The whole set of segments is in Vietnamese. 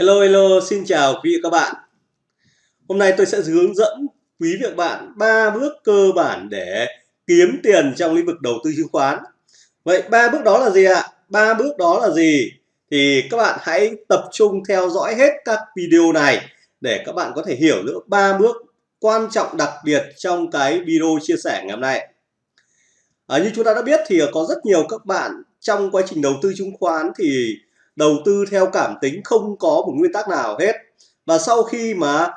Hello hello, xin chào quý vị các bạn. Hôm nay tôi sẽ hướng dẫn quý vị các bạn ba bước cơ bản để kiếm tiền trong lĩnh vực đầu tư chứng khoán. Vậy ba bước đó là gì ạ? Ba bước đó là gì? Thì các bạn hãy tập trung theo dõi hết các video này để các bạn có thể hiểu được ba bước quan trọng đặc biệt trong cái video chia sẻ ngày hôm nay. À, như chúng ta đã biết thì có rất nhiều các bạn trong quá trình đầu tư chứng khoán thì đầu tư theo cảm tính không có một nguyên tắc nào hết. Và sau khi mà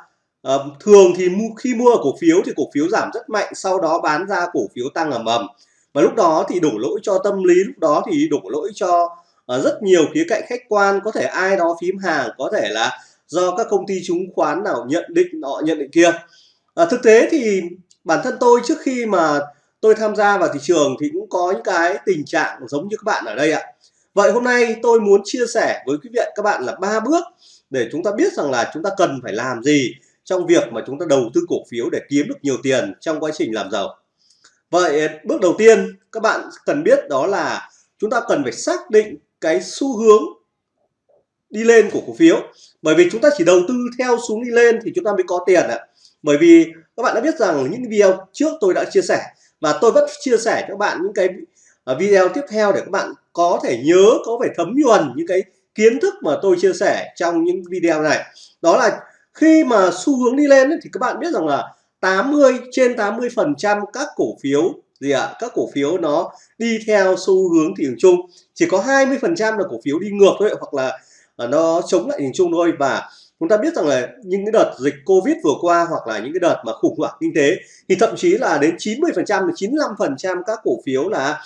uh, thường thì mu, khi mua cổ phiếu thì cổ phiếu giảm rất mạnh sau đó bán ra cổ phiếu tăng ầm ầm. Và lúc đó thì đổ lỗi cho tâm lý lúc đó thì đổ lỗi cho uh, rất nhiều khía cạnh khách quan. Có thể ai đó phím hàng có thể là do các công ty chứng khoán nào nhận định họ nhận định kia. À, thực tế thì bản thân tôi trước khi mà tôi tham gia vào thị trường thì cũng có những cái tình trạng giống như các bạn ở đây ạ. Vậy hôm nay tôi muốn chia sẻ với quý vị các bạn là ba bước để chúng ta biết rằng là chúng ta cần phải làm gì trong việc mà chúng ta đầu tư cổ phiếu để kiếm được nhiều tiền trong quá trình làm giàu. Vậy ờ, bước đầu tiên các bạn cần biết đó là chúng ta cần phải xác định cái xu hướng đi lên của cổ phiếu. Bởi vì chúng ta chỉ đầu tư theo xuống đi lên thì chúng ta mới có tiền ạ. Bởi vì các bạn đã biết rằng những video trước tôi đã chia sẻ và tôi vẫn chia sẻ cho các bạn những cái video tiếp theo để các bạn có thể nhớ có phải thấm nhuần những cái kiến thức mà tôi chia sẻ trong những video này đó là khi mà xu hướng đi lên ấy, thì các bạn biết rằng là 80 trên 80 phần trăm các cổ phiếu gì ạ à? các cổ phiếu nó đi theo xu hướng thị trường chung chỉ có 20 phần trăm là cổ phiếu đi ngược thôi hoặc là à, nó chống lại thị trường chung thôi và chúng ta biết rằng là những cái đợt dịch Covid vừa qua hoặc là những cái đợt mà khủng hoảng kinh tế thì thậm chí là đến 90 phần trăm 95 phần trăm các cổ phiếu là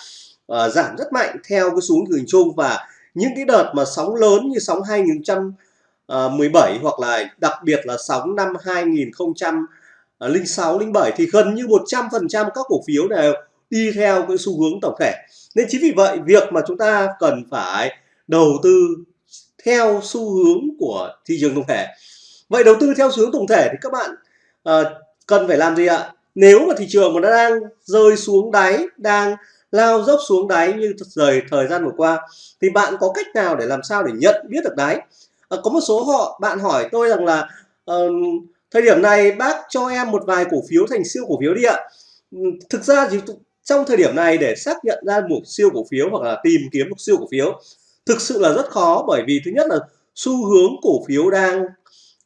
uh, giảm rất mạnh theo cái xuống hình chung và những cái đợt mà sóng lớn như sóng 2017 ờ, hoặc là đặc biệt là sóng năm 2006 07 ờ, thì gần như 100% các cổ phiếu đều đi theo cái xu hướng tổng thể. Nên chính vì vậy việc mà chúng ta cần phải đầu tư theo xu hướng của thị trường tổng thể. Vậy đầu tư theo xu hướng tổng thể thì các bạn uh, cần phải làm gì ạ? Nếu mà thị trường mà nó đang rơi xuống đáy, đang lao dốc xuống đáy như thời thời gian vừa qua thì bạn có cách nào để làm sao để nhận biết được đáy? À, có một số họ bạn hỏi tôi rằng là uh, thời điểm này bác cho em một vài cổ phiếu thành siêu cổ phiếu đi ạ. Thực ra thì trong thời điểm này để xác nhận ra một siêu cổ phiếu hoặc là tìm kiếm một siêu cổ phiếu thực sự là rất khó bởi vì thứ nhất là xu hướng cổ phiếu đang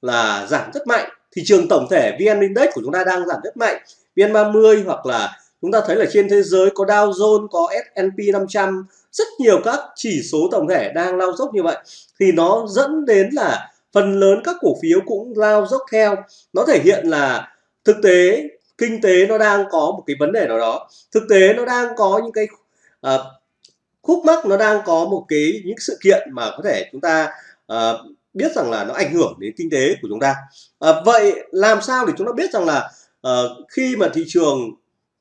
là giảm rất mạnh thị trường tổng thể VN Index của chúng ta đang giảm rất mạnh VN30 hoặc là chúng ta thấy là trên thế giới có Dow Jones có S&P 500 rất nhiều các chỉ số tổng thể đang lao dốc như vậy. Thì nó dẫn đến là phần lớn các cổ phiếu cũng lao dốc theo. Nó thể hiện là thực tế kinh tế nó đang có một cái vấn đề nào đó. Thực tế nó đang có những cái uh, khúc mắc nó đang có một cái những sự kiện mà có thể chúng ta uh, biết rằng là nó ảnh hưởng đến kinh tế của chúng ta. Uh, vậy làm sao để chúng ta biết rằng là uh, khi mà thị trường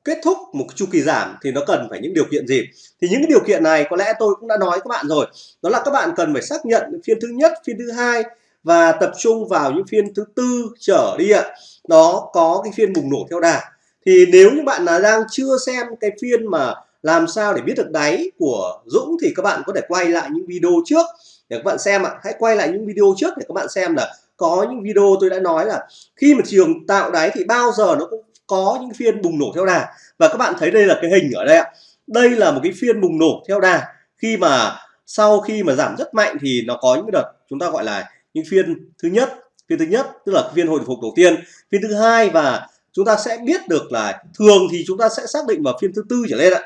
kết thúc một chu kỳ giảm thì nó cần phải những điều kiện gì? Thì những cái điều kiện này có lẽ tôi cũng đã nói các bạn rồi. Đó là các bạn cần phải xác nhận phiên thứ nhất, phiên thứ hai và tập trung vào những phiên thứ tư trở đi ạ. Đó có cái phiên bùng nổ theo đà. Thì nếu như bạn là đang chưa xem cái phiên mà làm sao để biết được đáy của Dũng thì các bạn có thể quay lại những video trước. Để các bạn xem ạ, hãy quay lại những video trước để các bạn xem là có những video tôi đã nói là khi mà trường tạo đáy thì bao giờ nó cũng có những phiên bùng nổ theo đà. Và các bạn thấy đây là cái hình ở đây ạ. Đây là một cái phiên bùng nổ theo đà. Khi mà sau khi mà giảm rất mạnh thì nó có những đợt chúng ta gọi là những phiên thứ nhất. Phiên thứ nhất, tức là phiên hồi phục đầu tiên. Phiên thứ hai và chúng ta sẽ biết được là thường thì chúng ta sẽ xác định vào phiên thứ tư trở lên ạ.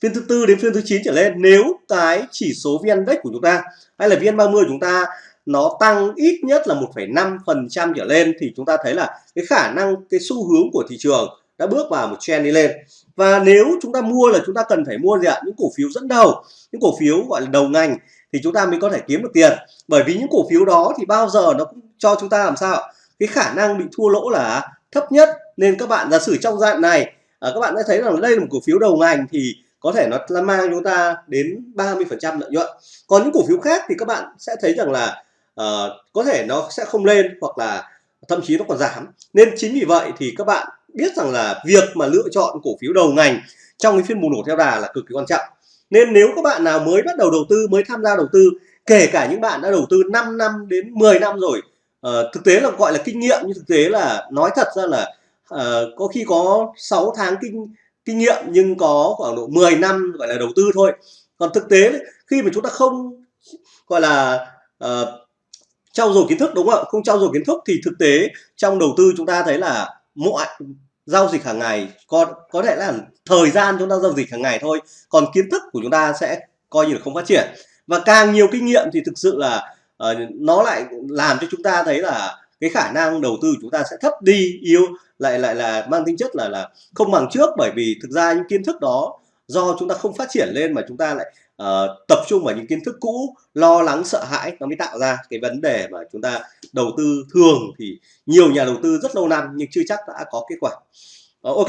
Phiên thứ tư đến phiên thứ 9 trở lên, nếu cái chỉ số VN Index của chúng ta hay là VN30 của chúng ta nó tăng ít nhất là 1,5% trở lên thì chúng ta thấy là cái khả năng cái xu hướng của thị trường đã bước vào một trend đi lên. Và nếu chúng ta mua là chúng ta cần phải mua gì ạ? Những cổ phiếu dẫn đầu những cổ phiếu gọi là đầu ngành thì chúng ta mới có thể kiếm được tiền. Bởi vì những cổ phiếu đó thì bao giờ nó cũng cho chúng ta làm sao cái khả năng bị thua lỗ là thấp nhất. Nên các bạn giả sử trong dạng này à, các bạn đã thấy rằng đây là một cổ phiếu đầu ngành thì có thể nó mang chúng ta đến 30 phần trăm lợi nhuận. Còn những cổ phiếu khác thì các bạn sẽ thấy rằng là uh, có thể nó sẽ không lên hoặc là thậm chí nó còn giảm. Nên chính vì vậy thì các bạn biết rằng là việc mà lựa chọn cổ phiếu đầu ngành trong cái phiên bùng nổ theo đà là cực kỳ quan trọng. Nên nếu các bạn nào mới bắt đầu đầu tư mới tham gia đầu tư kể cả những bạn đã đầu tư 5 năm đến 10 năm rồi uh, thực tế là gọi là kinh nghiệm nhưng thực tế là nói thật ra là uh, có khi có 6 tháng kinh kinh nghiệm nhưng có khoảng độ 10 năm gọi là đầu tư thôi. Còn thực tế khi mà chúng ta không gọi là uh, trau dồi kiến thức đúng không ạ? Không trau dồi kiến thức thì thực tế trong đầu tư chúng ta thấy là mọi giao dịch hàng ngày có có thể là thời gian chúng ta giao dịch hàng ngày thôi còn kiến thức của chúng ta sẽ coi như là không phát triển. Và càng nhiều kinh nghiệm thì thực sự là uh, nó lại làm cho chúng ta thấy là cái khả năng đầu tư của chúng ta sẽ thấp đi yếu lại lại là mang tính chất là là không bằng trước bởi vì thực ra những kiến thức đó do chúng ta không phát triển lên mà chúng ta lại uh, tập trung vào những kiến thức cũ lo lắng sợ hãi nó mới tạo ra cái vấn đề mà chúng ta đầu tư thường thì nhiều nhà đầu tư rất lâu năm nhưng chưa chắc đã có kết quả. Uh, ok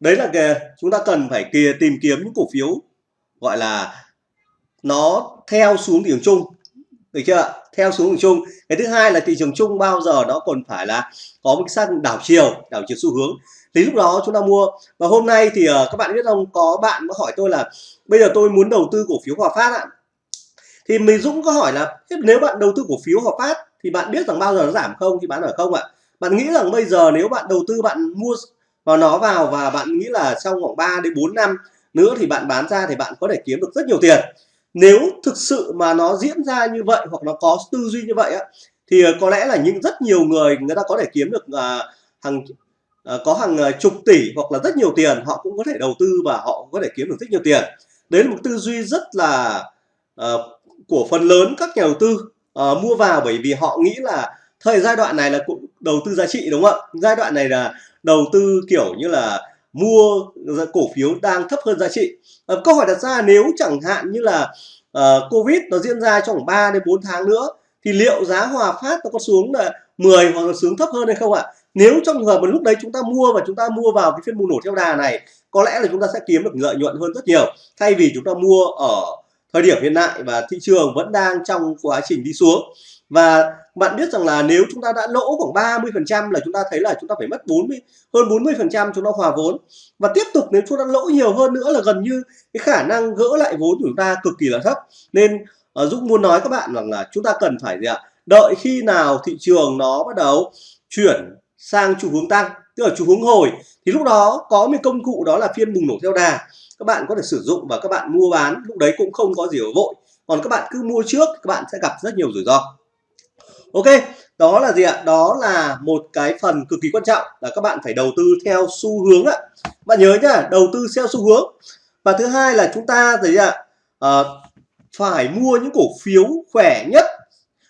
đấy là cái chúng ta cần phải kìa tìm kiếm những cổ phiếu gọi là nó theo xuống thị trường chung được chưa theo xuống thị trường chung. Cái thứ hai là thị trường chung bao giờ nó còn phải là có một cái sang đảo chiều đảo chiều xu hướng. Thì lúc đó chúng ta mua. Và hôm nay thì uh, các bạn biết không có bạn có hỏi tôi là bây giờ tôi muốn đầu tư cổ phiếu Hòa Phát ạ. Thì mình Dũng có hỏi là nếu bạn đầu tư cổ phiếu Hòa Phát thì bạn biết rằng bao giờ nó giảm không? Thì bán ở không ạ. Bạn nghĩ rằng bây giờ nếu bạn đầu tư bạn mua vào nó vào và bạn nghĩ là trong khoảng 3 đến 4 năm nữa thì bạn bán ra thì bạn có thể kiếm được rất nhiều tiền. Nếu thực sự mà nó diễn ra như vậy hoặc nó có tư duy như vậy á thì ờ, có lẽ là những rất nhiều người người ta có thể kiếm được à, hàng à, có hàng chục tỷ hoặc là rất nhiều tiền họ cũng có thể đầu tư và họ có thể kiếm được rất nhiều tiền đấy là một tư duy rất là uh, của phần lớn các nhà đầu tư uh, mua vào bởi vì họ nghĩ là thời giai đoạn này là cũng đầu tư giá trị đúng không ạ? Giai đoạn này là đầu tư kiểu như là mua cổ phiếu đang thấp hơn giá trị. Uh, câu hỏi đặt ra nếu chẳng hạn như là uh, covid nó diễn ra trong 3 đến 4 tháng nữa thì liệu giá hòa phát nó có xuống là 10 hoặc là xuống thấp hơn hay không ạ? Nếu trong trường hợp mà lúc đấy chúng ta mua và chúng ta mua vào cái phiên bùng nổ theo đà này có lẽ là chúng ta sẽ kiếm được lợi nhuận hơn rất nhiều. Thay vì chúng ta mua ở thời điểm hiện tại và thị trường vẫn đang trong quá trình đi xuống. Và bạn biết rằng là nếu chúng ta đã lỗ khoảng 30 phần trăm là chúng ta thấy là chúng ta phải mất 40 hơn 40 phần trăm chúng ta hòa vốn. Và tiếp tục nếu chúng ta lỗ nhiều hơn nữa là gần như cái khả năng gỡ lại vốn của chúng ta cực kỳ là thấp. Nên uh, Dũng muốn nói các bạn rằng là chúng ta cần phải gì ạ? Đợi khi nào thị trường nó bắt đầu chuyển sang xu hướng tăng tức là xu hướng hồi. Thì lúc đó có một công cụ đó là phiên bùng nổ theo đà. Các bạn có thể sử dụng và các bạn mua bán. Lúc đấy cũng không có gì ở vội. Còn các bạn cứ mua trước các bạn sẽ gặp rất nhiều rủi ro. Ok đó là gì ạ? Đó là một cái phần cực kỳ quan trọng là các bạn phải đầu tư theo xu hướng ạ. Bạn nhớ nhá đầu tư theo xu hướng. Và thứ hai là chúng ta gì ạ à, phải mua những cổ phiếu khỏe nhất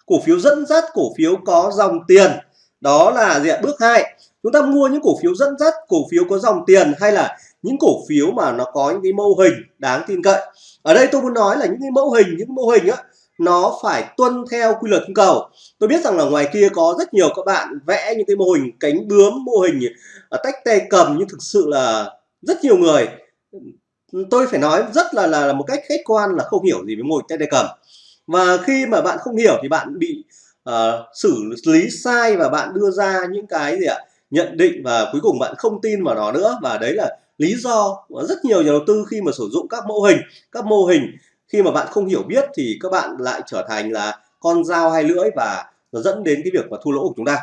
cổ phiếu dẫn dắt cổ phiếu có dòng tiền. Đó là gì ạ? Bước hai chúng ta mua những cổ phiếu dẫn dắt cổ phiếu có dòng tiền hay là những cổ phiếu mà nó có những cái mô hình đáng tin cậy. Ở đây tôi muốn nói là những cái mẫu hình những mô hình á nó phải tuân theo quy luật cung cầu. Tôi biết rằng là ngoài kia có rất nhiều các bạn vẽ những cái mô hình cánh bướm mô hình à, tách tay cầm nhưng thực sự là rất nhiều người tôi phải nói rất là là, là một cách khách quan là không hiểu gì với mô hình tách tay cầm. Và khi mà bạn không hiểu thì bạn bị uh, xử lý sai và bạn đưa ra những cái gì ạ? Nhận định và cuối cùng bạn không tin vào nó nữa. Và đấy là lý do rất nhiều nhà đầu tư khi mà sử dụng các mô hình, các mô hình, khi mà bạn không hiểu biết thì các bạn lại trở thành là con dao hai lưỡi và nó dẫn đến cái việc mà thua lỗ của chúng ta.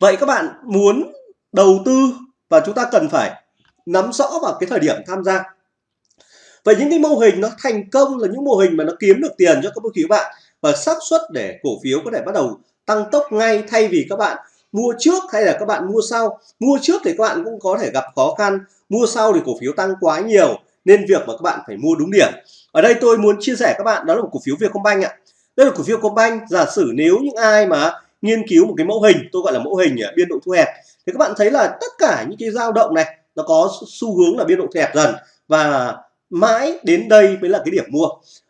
Vậy các bạn muốn đầu tư và chúng ta cần phải nắm rõ vào cái thời điểm tham gia. Vậy những cái mô hình nó thành công là những mô hình mà nó kiếm được tiền cho các cổ phiếu bạn và xác suất để cổ phiếu có thể bắt đầu tăng tốc ngay thay vì các bạn mua trước hay là các bạn mua sau? Mua trước thì các bạn cũng có thể gặp khó khăn. Mua sau thì cổ phiếu tăng quá nhiều, nên việc mà các bạn phải mua đúng điểm. Ở đây tôi muốn chia sẻ các bạn, đó là một cổ phiếu Vietcombank ạ. Đây là cổ phiếu Vietcombank. Giả sử nếu những ai mà nghiên cứu một cái mẫu hình, tôi gọi là mẫu hình biên độ thu hẹp, thì các bạn thấy là tất cả những cái dao động này, nó có xu hướng là biên độ thu hẹp dần và mãi đến đây mới là cái điểm mua.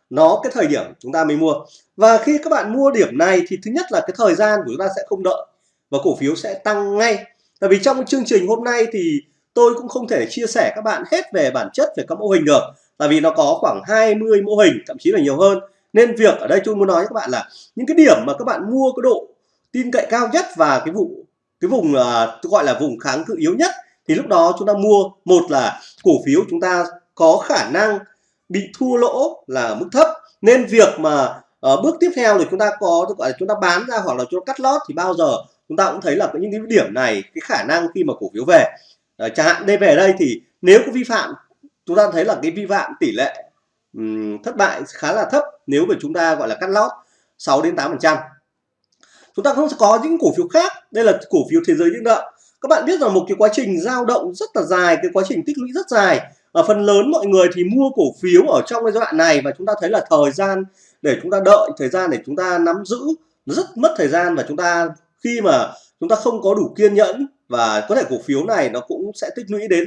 Nó cái thời điểm chúng ta mới mua. Và khi các bạn mua điểm này thì thứ nhất là cái thời gian của chúng ta sẽ không đợi và cổ phiếu sẽ tăng ngay. Tại vì trong chương trình hôm nay thì tôi cũng không thể chia sẻ các bạn hết về bản chất về các mô hình được tại vì nó có khoảng 20 mô hình thậm chí là nhiều hơn. Nên việc ở đây tôi muốn nói với các bạn là những cái điểm mà các bạn mua cái độ tin cậy cao nhất và cái vụ cái vùng uh, tôi gọi là vùng kháng cự yếu nhất thì lúc đó chúng ta mua. Một là cổ phiếu chúng ta có khả năng bị thua lỗ là mức thấp nên việc mà uh, bước tiếp theo thì chúng ta có gọi là chúng ta bán ra hoặc là chúng ta cắt lót thì bao giờ chúng ta cũng thấy là những cái điểm này cái khả năng khi mà cổ phiếu về uh, chẳng hạn đây về đây thì nếu có vi phạm chúng ta thấy là cái vi phạm tỷ lệ um, thất bại khá là thấp nếu mà chúng ta gọi là cắt lót 6 đến 8 phần trăm. Chúng ta không có những cổ phiếu khác đây là cổ phiếu thế giới những nợ. Các bạn biết rằng một cái quá trình giao động rất là dài cái quá trình tích lũy rất dài. Ở phần lớn mọi người thì mua cổ phiếu ở trong cái giai đoạn này và chúng ta thấy là thời gian để chúng ta đợi thời gian để chúng ta nắm giữ rất mất thời gian và chúng ta khi mà chúng ta không có đủ kiên nhẫn và có thể cổ phiếu này nó cũng sẽ tích lũy đến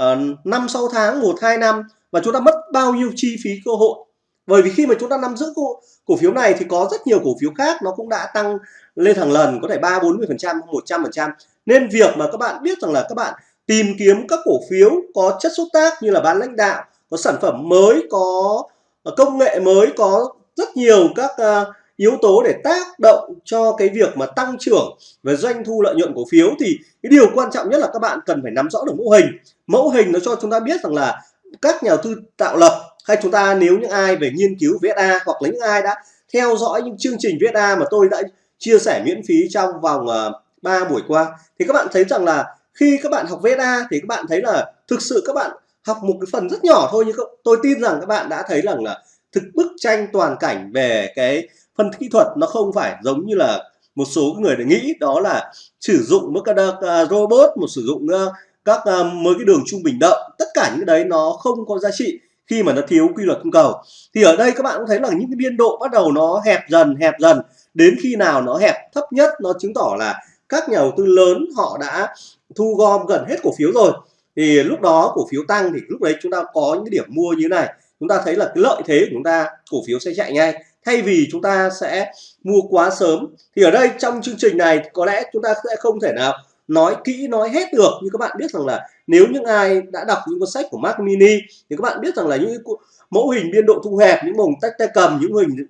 uh, 5 6 tháng 1 2 năm và chúng ta mất bao nhiêu chi phí cơ hội. Bởi vì khi mà chúng ta nắm giữ cổ, cổ phiếu này thì có rất nhiều cổ phiếu khác nó cũng đã tăng lên hàng lần có thể ba bốn mươi phần trăm một trăm phần trăm. Nên việc mà các bạn biết rằng là các bạn tìm kiếm các cổ phiếu có chất xúc tác như là bán lãnh đạo có sản phẩm mới có ờ, công nghệ mới có rất nhiều các uh, yếu tố để tác động cho cái việc mà tăng trưởng về doanh thu lợi nhuận cổ phiếu thì cái điều quan trọng nhất là các bạn cần phải nắm rõ được mẫu hình. Mẫu hình nó cho chúng ta biết rằng là các nhà đầu tư tạo lập hay chúng ta nếu những ai về nghiên cứu VSA hoặc là những ai đã theo dõi những chương trình VSA mà tôi đã chia sẻ miễn phí trong vòng ờ, uh, 3 buổi qua thì các bạn thấy rằng là khi các bạn học VSA thì các bạn thấy là thực sự các bạn học một cái phần rất nhỏ thôi nhưng tôi tin rằng các bạn đã thấy rằng là thực bức tranh toàn cảnh về cái phân kỹ thuật nó không phải giống như là một số người để nghĩ đó là sử dụng các uh, à, robot một sử dụng uh, các uh, cái đường trung bình động tất cả những cái đấy nó không có giá trị khi mà nó thiếu quy luật cung cầu. Thì ở đây các bạn cũng thấy là những cái biên độ bắt đầu nó hẹp dần hẹp dần. Đến khi nào nó hẹp thấp nhất nó chứng tỏ là các nhà đầu tư lớn họ đã thu gom gần hết cổ phiếu rồi. Thì lúc đó cổ phiếu tăng thì lúc đấy chúng ta có những cái điểm mua như thế này. Chúng ta thấy là cái lợi thế của chúng ta cổ phiếu sẽ chạy ngay thay vì chúng ta sẽ mua quá sớm thì ở đây trong chương trình này có lẽ chúng ta sẽ không thể nào nói kỹ nói hết được. Như các bạn biết rằng là nếu những ai đã đọc những cuốn sách của mac Mini thì các bạn biết rằng là những mẫu hình biên độ thu hẹp những mô hình tách tay cầm những hình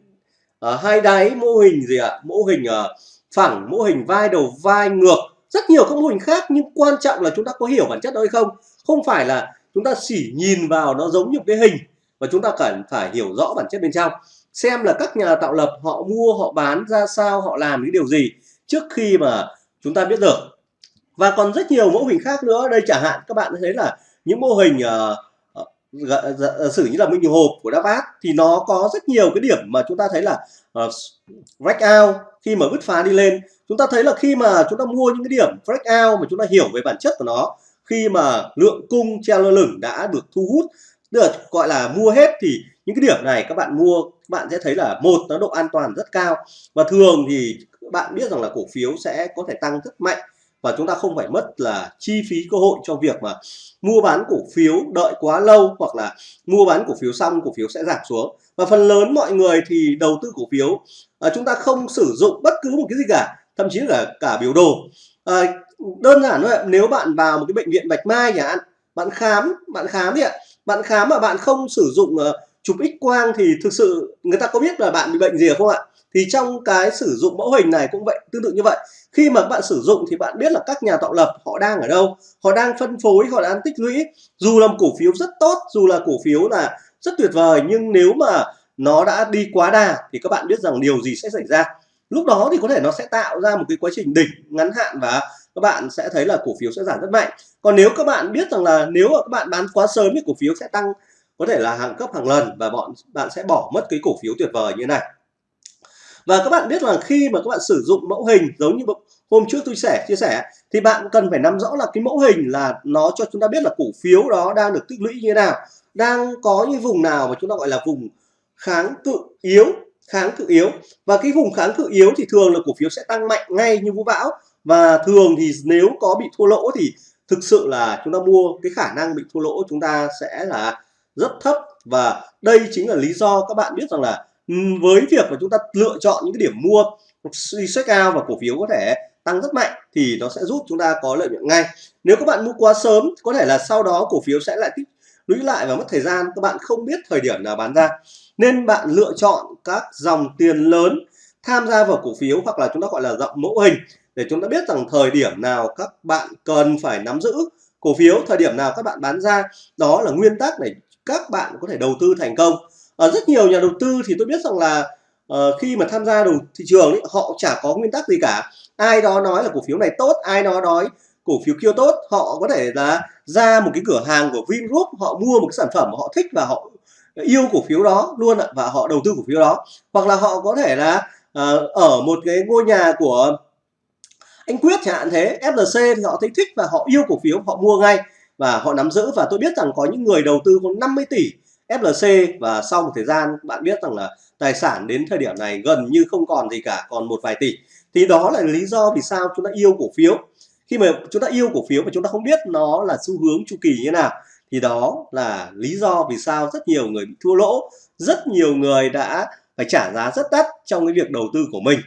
uh, hai đáy mô hình gì ạ? À? mô hình uh, phẳng mô hình vai đầu vai ngược. Rất nhiều các mô hình khác nhưng quan trọng là chúng ta có hiểu bản chất đó hay không? Không phải là chúng ta chỉ nhìn vào nó giống như cái hình và chúng ta cần phải hiểu rõ bản chất bên trong xem là các nhà tạo lập họ mua họ bán ra sao họ làm những điều gì trước khi mà chúng ta biết được. Và còn rất nhiều mẫu hình khác nữa. Đây chẳng hạn các bạn thấy là những mô hình uh, sử như là minh hộp của Davat thì nó có rất nhiều cái điểm mà chúng ta thấy là uh, break out khi mà bứt phá đi lên. Chúng ta thấy là khi mà chúng ta mua những cái điểm break out mà chúng ta hiểu về bản chất của nó khi mà lượng cung treo lơ lửng đã được thu hút được gọi là mua hết thì những cái điểm này các bạn mua các bạn sẽ thấy là một nó độ an toàn rất cao. Và thường thì các bạn biết rằng là cổ phiếu sẽ có thể tăng rất mạnh và chúng ta không phải mất là chi phí cơ hội cho việc mà mua bán cổ phiếu đợi quá lâu hoặc là mua bán cổ phiếu xong cổ phiếu sẽ giảm xuống. Và phần lớn mọi người thì đầu tư cổ phiếu à, chúng ta không sử dụng bất cứ một cái gì cả thậm chí là cả biểu đồ. À, đơn giản thôi nếu bạn vào một cái bệnh viện bạch mai chẳng hạn bạn khám bạn khám đi ạ. Bạn khám mà bạn không sử dụng uh, chụp x quang thì thực sự người ta có biết là bạn bị bệnh gì không ạ? Thì trong cái sử dụng mẫu hình này cũng vậy, tương tự như vậy. Khi mà bạn sử dụng thì bạn biết là các nhà tạo lập họ đang ở đâu, họ đang phân phối, họ đang tích lũy. Dù là một cổ phiếu rất tốt, dù là cổ phiếu là rất tuyệt vời, nhưng nếu mà nó đã đi quá đà thì các bạn biết rằng điều gì sẽ xảy ra. Lúc đó thì có thể nó sẽ tạo ra một cái quá trình đỉnh, ngắn hạn và các bạn sẽ thấy là cổ phiếu sẽ giảm rất mạnh. Còn nếu các bạn biết rằng là nếu mà các bạn bán quá sớm thì cổ phiếu sẽ tăng có thể là hàng cấp hàng lần và bọn bạn sẽ bỏ mất cái cổ phiếu tuyệt vời như thế này. Và các bạn biết là khi mà các bạn sử dụng mẫu hình giống như hôm trước tôi sẽ chia sẻ, thì bạn cần phải nắm rõ là cái mẫu hình là nó cho chúng ta biết là cổ phiếu đó đang được tích lũy như thế nào, đang có những vùng nào mà chúng ta gọi là vùng kháng cự yếu, kháng cự yếu. Và cái vùng kháng cự yếu thì thường là cổ phiếu sẽ tăng mạnh ngay như vũ bão. Và thường thì nếu có bị thua lỗ thì thực sự là chúng ta mua, cái khả năng bị thua lỗ chúng ta sẽ là rất thấp. Và đây chính là lý do các bạn biết rằng là ừ, với việc mà chúng ta lựa chọn những cái điểm mua suy xét cao và cổ phiếu có thể tăng rất mạnh thì nó sẽ giúp chúng ta có lợi nhuận ngay. Nếu các bạn mua quá sớm, có thể là sau đó cổ phiếu sẽ lại tích lũy lại và mất thời gian, các bạn không biết thời điểm nào bán ra. Nên bạn lựa chọn các dòng tiền lớn tham gia vào cổ phiếu hoặc là chúng ta gọi là dòng mẫu hình để chúng ta biết rằng thời điểm nào các bạn cần phải nắm giữ cổ phiếu, thời điểm nào các bạn bán ra. Đó là nguyên tắc để các bạn có thể đầu tư thành công. Ở rất nhiều nhà đầu tư thì tôi biết rằng là uh, khi mà tham gia đầu thị trường ấy, họ chả có nguyên tắc gì cả. Ai đó nói là cổ phiếu này tốt ai đó nói cổ phiếu kia tốt. Họ có thể là ra một cái cửa hàng của Vingroup họ mua một cái sản phẩm mà họ thích và họ yêu cổ phiếu đó luôn ạ và họ đầu tư cổ phiếu đó. Hoặc là họ có thể là uh, ở một cái ngôi nhà của anh Quyết chẳng hạn thế FLC thì họ thấy thích và họ yêu cổ phiếu họ mua ngay và họ nắm giữ và tôi biết rằng có những người đầu tư có 50 tỷ FLC và sau một thời gian, bạn biết rằng là tài sản đến thời điểm này gần như không còn gì cả, còn một vài tỷ. Thì đó là lý do vì sao chúng ta yêu cổ phiếu. Khi mà chúng ta yêu cổ phiếu mà chúng ta không biết nó là xu hướng chu kỳ như nào, thì đó là lý do vì sao rất nhiều người bị thua lỗ, rất nhiều người đã phải trả giá rất đắt trong cái việc đầu tư của mình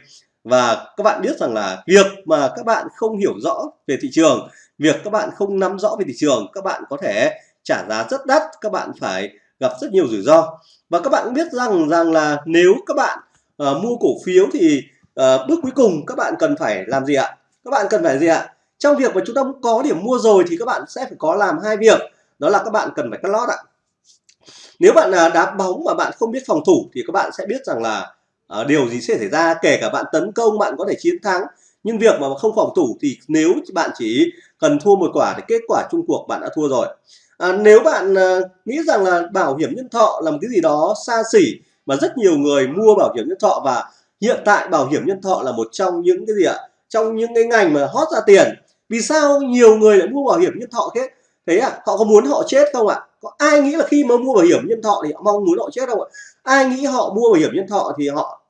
và các bạn biết rằng là việc mà các bạn không hiểu rõ về thị trường việc các bạn không nắm rõ về thị trường các bạn có thể trả giá rất đắt các bạn phải gặp rất nhiều rủi ro và các bạn cũng biết rằng rằng là nếu các bạn uh, mua cổ phiếu thì uh, bước cuối cùng các bạn cần phải làm gì ạ các bạn cần phải gì ạ trong việc mà chúng ta có điểm mua rồi thì các bạn sẽ phải có làm hai việc đó là các bạn cần phải cắt lót ạ nếu bạn là đá bóng mà bạn không biết phòng thủ thì các bạn sẽ biết rằng là à, điều gì sẽ xảy ra kể cả bạn tấn công bạn có thể chiến thắng nhưng việc mà không phòng thủ thì nếu bạn chỉ cần thua một quả thì kết quả chung cuộc bạn đã thua rồi. À, nếu bạn à, nghĩ rằng là bảo hiểm nhân thọ là một cái gì đó xa xỉ mà rất nhiều người mua bảo hiểm nhân thọ và hiện tại bảo hiểm nhân thọ là một trong những cái gì ạ? Trong những cái ngành mà hot ra tiền. Vì sao nhiều người lại mua bảo hiểm nhân thọ thế? Thế à họ có muốn họ chết không ạ? Có ai nghĩ là khi mà mua bảo hiểm nhân thọ thì họ mong muốn họ chết không ạ? Ai nghĩ họ mua bảo hiểm nhân thọ thì họ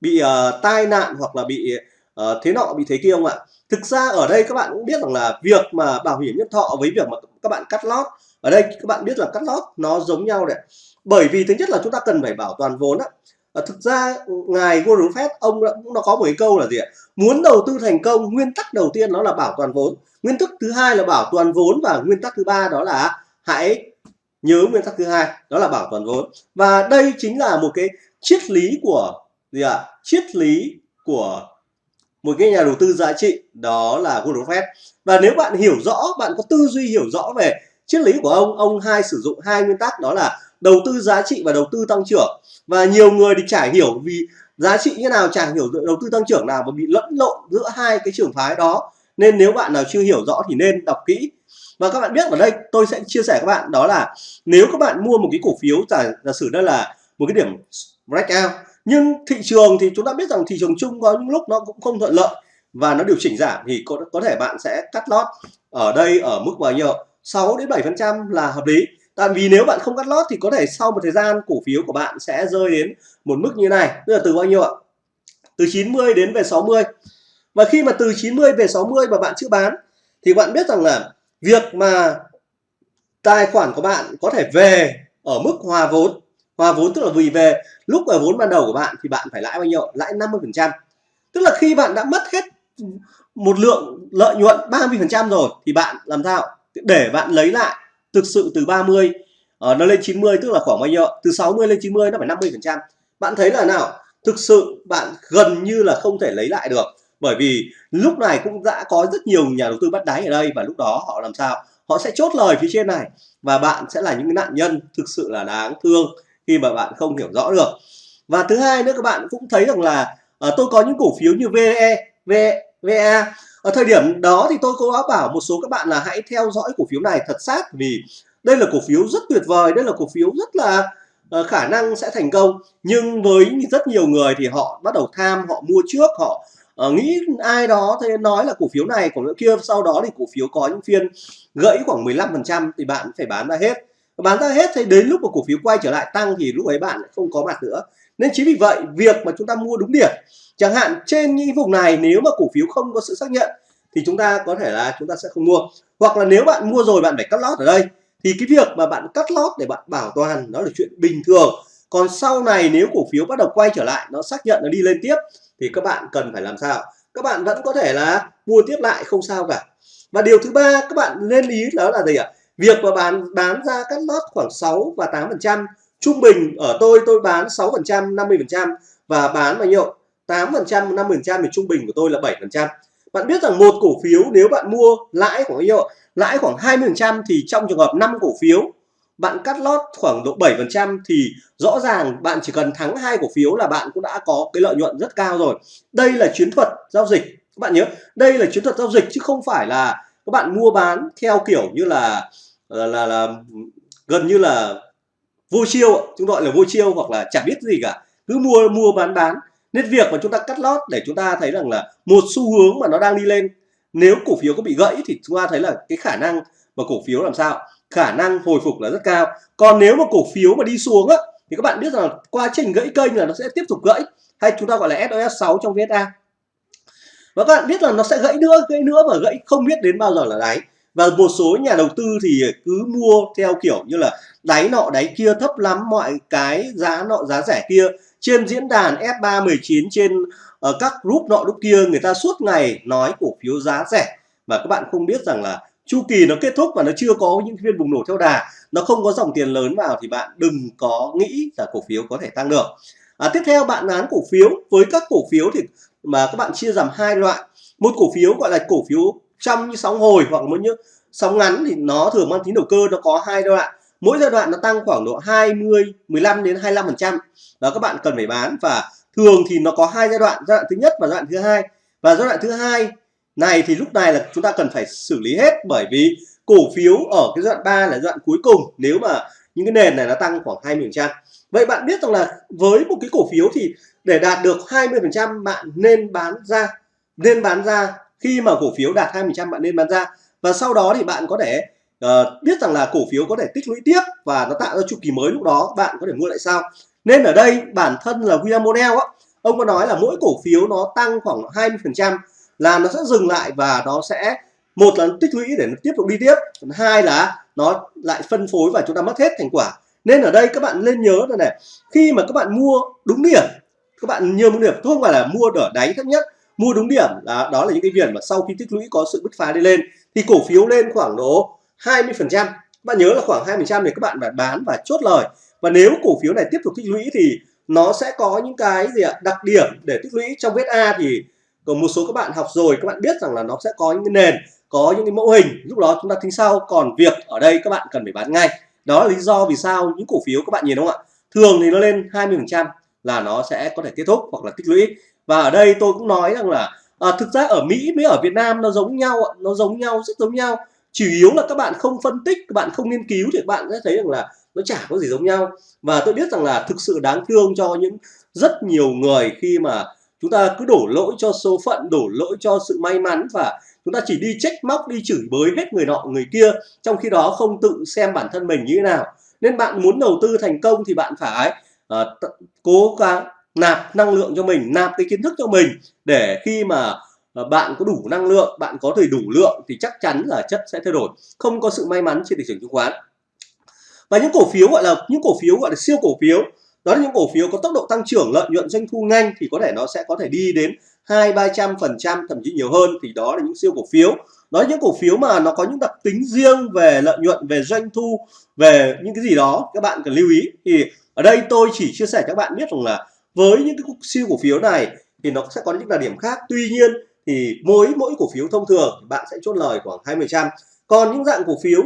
bị uh, tai nạn hoặc là bị uh, thế nọ bị thế kia không ạ? Thực ra ở đây các bạn cũng biết rằng là việc mà bảo hiểm nhân thọ với việc mà các bạn cắt lót ở đây các bạn biết là cắt lót nó giống nhau đấy bởi vì thứ nhất là chúng ta cần phải bảo toàn vốn á. À, thực ra ngài Warren Buffett ông đã, cũng nó có một cái câu là gì ạ? Muốn đầu tư thành công nguyên tắc đầu tiên nó là bảo toàn vốn. Nguyên tắc thứ hai là bảo toàn vốn và nguyên tắc thứ ba đó là hãy nhớ nguyên tắc thứ hai, đó là bảo toàn vốn. Và đây chính là một cái triết lý của gì ạ? Triết lý của một cái nhà đầu tư giá trị, đó là Warren Buffett và nếu bạn hiểu rõ, bạn có tư duy hiểu rõ về triết lý của ông ông hai sử dụng hai nguyên tắc, đó là đầu tư giá trị và đầu tư tăng trưởng. Và nhiều người thì chả hiểu vì giá trị như nào, chả hiểu đầu tư tăng trưởng nào mà bị lẫn lộn giữa hai cái trường phái đó. Nên nếu bạn nào chưa hiểu rõ thì nên đọc kỹ và các bạn biết ở đây tôi sẽ chia sẻ các bạn đó là nếu các bạn mua một cái cổ phiếu giả, giả sử đây là một cái điểm breakout nhưng thị trường thì chúng ta biết rằng thị trường chung có những lúc nó cũng không thuận lợi và nó điều chỉnh giảm thì có, có thể bạn sẽ cắt lót ở đây ở mức bao nhiêu? 6 đến 7 phần trăm là hợp lý. Tại vì nếu bạn không cắt lót thì có thể sau một thời gian cổ phiếu của bạn sẽ rơi đến một mức như này. Tức là từ bao nhiêu ạ? Từ 90 đến về 60 và khi mà từ 90 về 60 mà bạn chưa bán thì bạn biết rằng là việc mà tài khoản của bạn có thể về ở mức hòa vốn hòa vốn tức là vì về lúc ở vốn ban đầu của bạn thì bạn phải lãi bao nhiêu? Lãi 50 phần trăm. Tức là khi bạn đã mất hết một lượng lợi nhuận 30 phần trăm rồi thì bạn làm sao? Để bạn lấy lại thực sự từ 30 ở ờ, nó lên 90 tức là khoảng bao nhiêu từ 60 lên 90 nó phải 50 phần trăm. Bạn thấy là nào? Thực sự bạn gần như là không thể lấy lại được bởi vì lúc này cũng đã có rất nhiều nhà đầu tư bắt đáy ở đây và lúc đó họ làm sao? Họ sẽ chốt lời phía trên này và bạn sẽ là những nạn nhân thực sự là đáng thương khi mà bạn không hiểu rõ được. Và thứ hai nữa các bạn cũng thấy rằng là uh, tôi có những cổ phiếu như VE, VE, VA ở thời điểm đó thì tôi có bảo một số các bạn là hãy theo dõi cổ phiếu này thật sát vì đây là cổ phiếu rất tuyệt vời đây là cổ phiếu rất là uh, khả năng sẽ thành công. Nhưng với rất nhiều người thì họ bắt đầu tham họ mua trước họ uh, nghĩ ai đó thế nói là cổ phiếu này cổ phiếu kia sau đó thì cổ phiếu có những phiên gãy khoảng 15% thì bạn phải bán ra hết. Bán ra hết thì đến lúc mà cổ phiếu quay trở lại tăng thì lúc ấy bạn không có mặt nữa. Nên chính vì vậy việc mà chúng ta mua đúng điểm chẳng hạn trên những vùng này nếu mà cổ phiếu không có sự xác nhận thì chúng ta có thể là chúng ta sẽ không mua. Hoặc là nếu bạn mua rồi bạn phải cắt lót ở đây. Thì cái việc mà bạn cắt lót để bạn bảo toàn đó là chuyện bình thường. Còn sau này nếu cổ phiếu bắt đầu quay trở lại nó xác nhận nó đi lên tiếp thì các bạn cần phải làm sao? Các bạn vẫn có thể là mua tiếp lại, không sao cả. Và điều thứ ba, các bạn nên ý đó là gì ạ? Việc mà bán bán ra các lót khoảng 6 và 8 phần trăm. Trung bình ở tôi tôi bán 6 phần trăm 50 phần trăm và bán bao nhiêu? 8 phần trăm 50 phần trăm thì trung bình của tôi là 7 phần trăm. Bạn biết rằng một cổ phiếu nếu bạn mua lãi khoảng bao nhiêu lãi khoảng 20 phần trăm thì trong trường hợp 5 cổ phiếu bạn cắt lót khoảng độ 7% thì rõ ràng bạn chỉ cần thắng hai cổ phiếu là bạn cũng đã có cái lợi nhuận rất cao rồi. Đây là chiến thuật giao dịch. Các bạn nhớ đây là chiến thuật giao dịch chứ không phải là các bạn mua bán theo kiểu như là là là, là gần như là vô chiêu chúng gọi là vô chiêu hoặc là chả biết gì cả. Cứ mua mua bán bán. Nên việc mà chúng ta cắt lót để chúng ta thấy rằng là một xu hướng mà nó đang đi lên nếu cổ phiếu có bị gãy thì chúng ta thấy là cái khả năng mà cổ phiếu làm sao? Khả năng hồi phục là rất cao. Còn nếu mà cổ phiếu mà đi xuống á, thì các bạn biết rằng quá trình gãy kênh là nó sẽ tiếp tục gãy, hay chúng ta gọi là SOS 6 trong VSA và các bạn biết là nó sẽ gãy nữa gãy nữa và gãy không biết đến bao giờ là đáy. Và một số nhà đầu tư thì cứ mua theo kiểu như là đáy nọ, đáy kia, thấp lắm, mọi cái giá nọ, giá rẻ kia. Trên diễn đàn F319 trên ở các group nọ lúc kia, người ta suốt ngày nói cổ phiếu giá rẻ. Mà các bạn không biết rằng là chu kỳ nó kết thúc và nó chưa có những phiên bùng nổ theo đà. Nó không có dòng tiền lớn vào thì bạn đừng có nghĩ là cổ phiếu có thể tăng được. À, tiếp theo bạn án cổ phiếu. Với các cổ phiếu thì mà các bạn chia làm hai loại. Một cổ phiếu gọi là cổ phiếu trong như sóng hồi hoặc một như sóng ngắn thì nó thường mang tính đầu cơ nó có hai giai đoạn. Mỗi giai đoạn nó tăng khoảng độ 20 15 đến 25 phần trăm. Và các bạn cần phải bán và thường thì nó có hai giai đoạn. Giai đoạn thứ nhất và giai đoạn thứ hai. Và giai đoạn thứ hai này thì lúc này là chúng ta cần phải xử lý hết bởi vì cổ phiếu ở cái đoạn 3 là đoạn cuối cùng. Nếu mà những cái nền này nó tăng khoảng 20 phần trăm. Vậy bạn biết rằng là với một cái cổ phiếu thì để đạt được 20 phần trăm bạn nên bán ra nên bán ra. Khi mà cổ phiếu đạt 20 phần trăm bạn nên bán ra. Và sau đó thì bạn có thể uh, biết rằng là cổ phiếu có thể tích lũy tiếp và nó tạo ra chu kỳ mới lúc đó. Bạn có thể mua lại sau. Nên ở đây bản thân là William Monell á ông có nói là mỗi cổ phiếu nó tăng khoảng 20 phần trăm là nó sẽ dừng lại và nó sẽ, một là tích lũy để nó tiếp tục đi tiếp hai là nó lại phân phối và chúng ta mất hết thành quả. Nên ở đây các bạn nên nhớ là này, khi mà các bạn mua đúng điểm, các bạn nhiều điểm không phải là mua ở đáy thấp nhất, mua đúng điểm là, đó là những cái viền mà sau khi tích lũy có sự bứt phá đi lên, thì cổ phiếu lên khoảng độ 20 phần trăm. Bạn nhớ là khoảng 20 phần trăm thì các bạn phải bán và chốt lời. Và nếu cổ phiếu này tiếp tục tích lũy thì nó sẽ có những cái gì ạ, đặc điểm để tích lũy trong vết A thì còn một số các bạn học rồi các bạn biết rằng là nó sẽ có những cái nền có những cái mẫu hình. Lúc đó chúng ta tính sau còn việc ở đây các bạn cần phải bán ngay. Đó là lý do vì sao những cổ phiếu các bạn nhìn đúng không ạ? Thường thì nó lên 20 phần trăm là nó sẽ có thể kết thúc hoặc là tích lũy. Và ở đây tôi cũng nói rằng là à, thực ra ở Mỹ với ở Việt Nam nó giống nhau nó giống nhau rất giống nhau. Chủ yếu là các bạn không phân tích các bạn không nghiên cứu thì các bạn sẽ thấy rằng là nó chả có gì giống nhau. Và tôi biết rằng là thực sự đáng thương cho những rất nhiều người khi mà chúng ta cứ đổ lỗi cho số phận đổ lỗi cho sự may mắn và chúng ta chỉ đi trách móc đi chửi bới hết người nọ người kia trong khi đó không tự xem bản thân mình như thế nào. Nên bạn muốn đầu tư thành công thì bạn phải uh, cố gắng nạp năng lượng cho mình nạp cái kiến thức cho mình để khi mà uh, bạn có đủ năng lượng bạn có thể đủ lượng thì chắc chắn là chất sẽ thay đổi. Không có sự may mắn trên thị trường chứng khoán. Và những cổ phiếu gọi là những cổ phiếu gọi là siêu cổ phiếu đó là những cổ phiếu có tốc độ tăng trưởng, lợi nhuận doanh thu nhanh thì có thể nó sẽ có thể đi đến hai, ba trăm phần trăm, thậm chí nhiều hơn. Thì đó là những siêu cổ phiếu. Đó là những cổ phiếu mà nó có những đặc tính riêng về lợi nhuận, về doanh thu, về những cái gì đó. Các bạn cần lưu ý. Thì ở đây tôi chỉ chia sẻ cho các bạn biết rằng là với những cái siêu cổ phiếu này thì nó sẽ có những đặc điểm khác. Tuy nhiên thì mỗi mỗi cổ phiếu thông thường bạn sẽ chốt lời khoảng 20 trăm. Còn những dạng cổ phiếu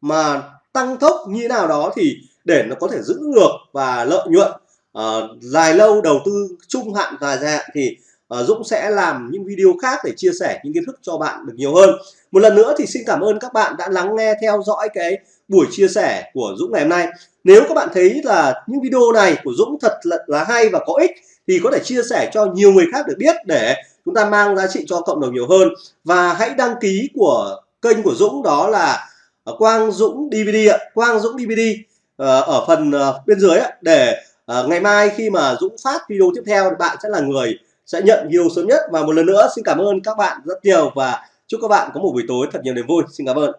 mà tăng tốc như thế nào đó thì để nó có thể giữ được và lợi nhuận. Uh, dài lâu đầu tư trung hạn dài hạn thì uh, Dũng sẽ làm những video khác để chia sẻ những kiến thức cho bạn được nhiều hơn. Một lần nữa thì xin cảm ơn các bạn đã lắng nghe theo dõi cái buổi chia sẻ của Dũng ngày hôm nay. Nếu các bạn thấy là những video này của Dũng thật là, là hay và có ích thì có thể chia sẻ cho nhiều người khác được biết để chúng ta mang giá trị cho cộng đồng nhiều hơn. Và hãy đăng ký của kênh của Dũng đó là ờ, Quang Dũng DVD ạ. Quang Dũng DVD Ờ, ở phần ờ, bên dưới để ờ, ngày mai khi mà Dũng phát video tiếp theo thì bạn sẽ là người sẽ nhận video sớm nhất. Và một lần nữa, xin cảm ơn các bạn rất nhiều và chúc các bạn có một buổi tối thật nhiều niềm vui. Xin cảm ơn.